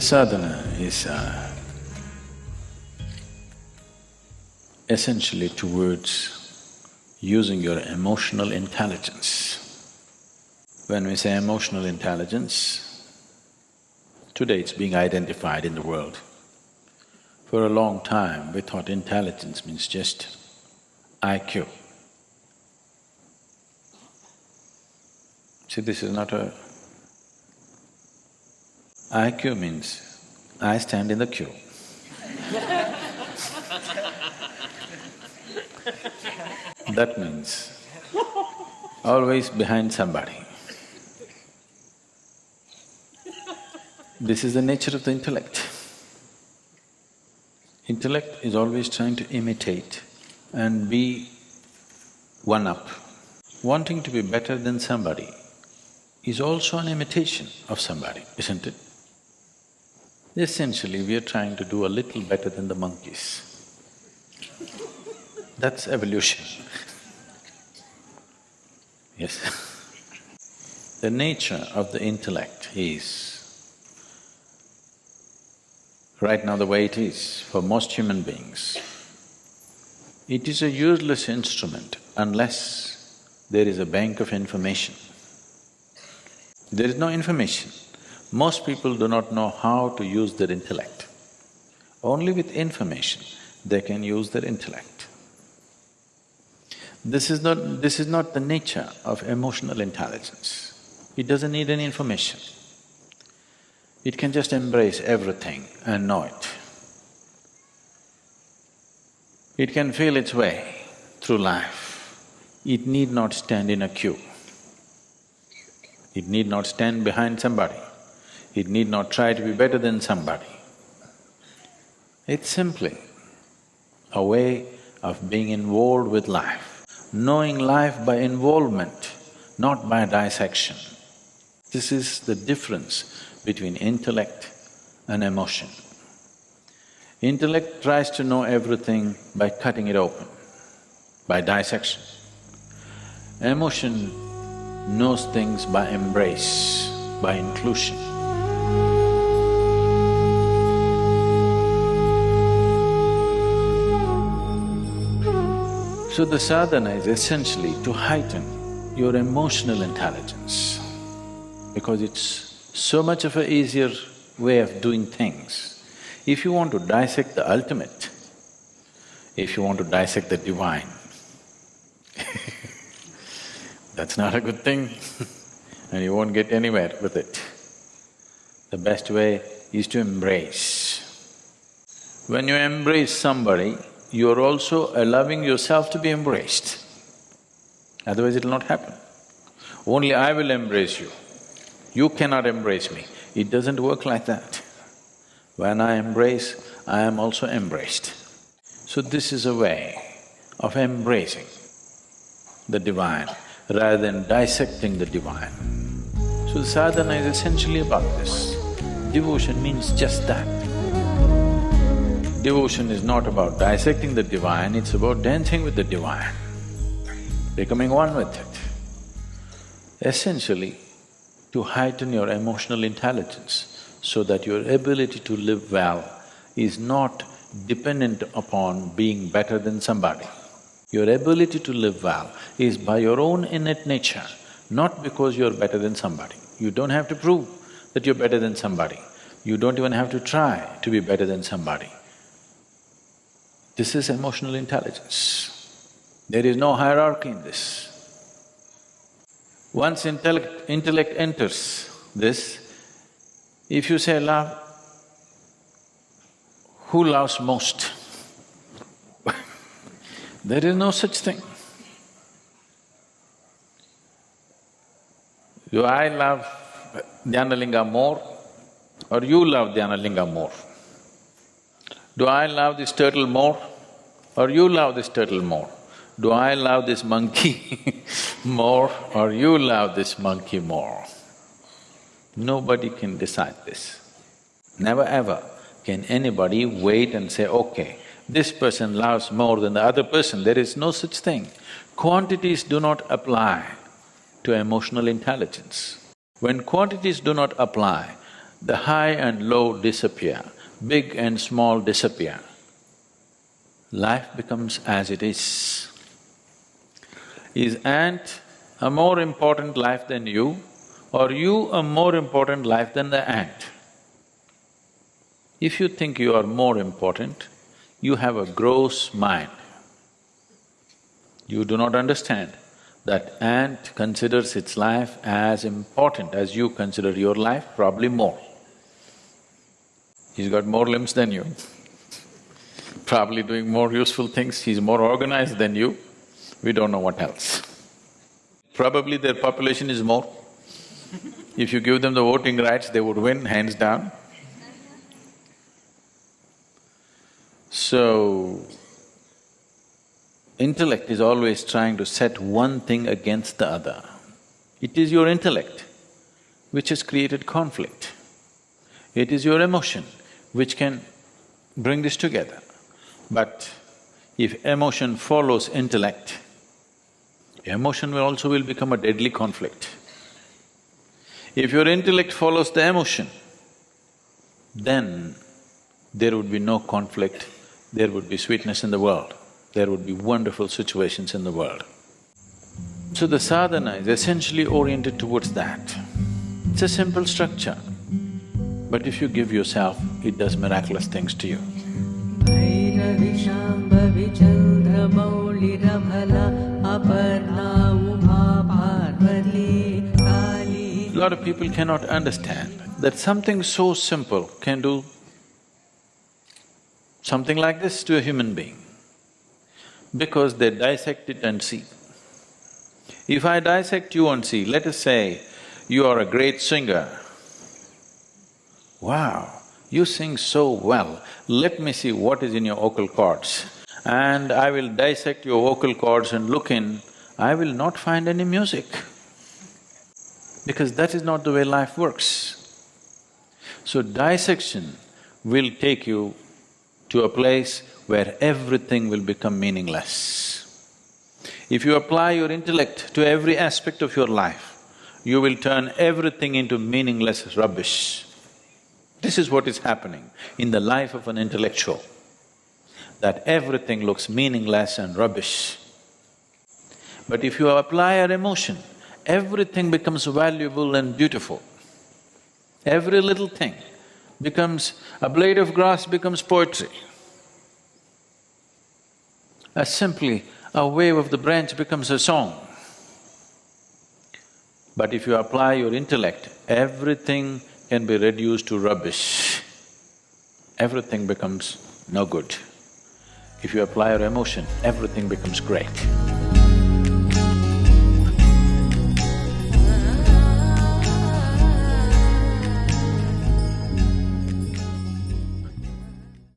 The sadhana is uh, essentially towards using your emotional intelligence. When we say emotional intelligence, today it's being identified in the world. For a long time, we thought intelligence means just IQ. See, this is not a… IQ means I stand in the queue. that means always behind somebody. This is the nature of the intellect. Intellect is always trying to imitate and be one up. Wanting to be better than somebody is also an imitation of somebody, isn't it? Essentially, we are trying to do a little better than the monkeys. That's evolution. yes. the nature of the intellect is right now the way it is for most human beings, it is a useless instrument unless there is a bank of information. There is no information. Most people do not know how to use their intellect. Only with information they can use their intellect. This is not… this is not the nature of emotional intelligence. It doesn't need any information. It can just embrace everything and know it. It can feel its way through life. It need not stand in a queue. It need not stand behind somebody. It need not try to be better than somebody. It's simply a way of being involved with life, knowing life by involvement, not by dissection. This is the difference between intellect and emotion. Intellect tries to know everything by cutting it open, by dissection. Emotion knows things by embrace, by inclusion. So the sadhana is essentially to heighten your emotional intelligence because it's so much of a easier way of doing things if you want to dissect the ultimate, if you want to dissect the divine, that's not a good thing and you won't get anywhere with it. The best way is to embrace. When you embrace somebody, you're also allowing yourself to be embraced. Otherwise it'll not happen. Only I will embrace you. You cannot embrace me. It doesn't work like that. When I embrace, I am also embraced. So this is a way of embracing the divine rather than dissecting the divine. So sadhana is essentially about this. Devotion means just that. Devotion is not about dissecting the divine, it's about dancing with the divine, becoming one with it. Essentially, to heighten your emotional intelligence, so that your ability to live well is not dependent upon being better than somebody. Your ability to live well is by your own innate nature, not because you're better than somebody. You don't have to prove that you're better than somebody. You don't even have to try to be better than somebody. This is emotional intelligence. There is no hierarchy in this. Once intellect, intellect enters this, if you say love, who loves most? there is no such thing. Do I love Dhyanalinga more or you love Dhyanalinga more? Do I love this turtle more or you love this turtle more? Do I love this monkey more or you love this monkey more? Nobody can decide this. Never ever can anybody wait and say, okay, this person loves more than the other person, there is no such thing. Quantities do not apply to emotional intelligence. When quantities do not apply, the high and low disappear, big and small disappear. Life becomes as it is. Is ant a more important life than you, or you a more important life than the ant? If you think you are more important, you have a gross mind. You do not understand that ant considers its life as important as you consider your life, probably more. He's got more limbs than you, probably doing more useful things, he's more organized than you, we don't know what else. Probably their population is more. If you give them the voting rights, they would win, hands down. So, intellect is always trying to set one thing against the other. It is your intellect which has created conflict. It is your emotion which can bring this together. But if emotion follows intellect, emotion will also will become a deadly conflict. If your intellect follows the emotion, then there would be no conflict, there would be sweetness in the world, there would be wonderful situations in the world. So the sadhana is essentially oriented towards that. It's a simple structure, but if you give yourself, it does miraculous things to you. A lot of people cannot understand that something so simple can do something like this to a human being because they dissect it and see. If I dissect you and see, let us say you are a great singer. Wow, you sing so well, let me see what is in your vocal cords. And I will dissect your vocal cords and look in, I will not find any music. Because that is not the way life works. So dissection will take you to a place where everything will become meaningless. If you apply your intellect to every aspect of your life, you will turn everything into meaningless rubbish. This is what is happening in the life of an intellectual, that everything looks meaningless and rubbish. But if you apply your emotion, everything becomes valuable and beautiful. Every little thing becomes… a blade of grass becomes poetry. As simply a wave of the branch becomes a song. But if you apply your intellect, everything can be reduced to rubbish. Everything becomes no good. If you apply your emotion, everything becomes great.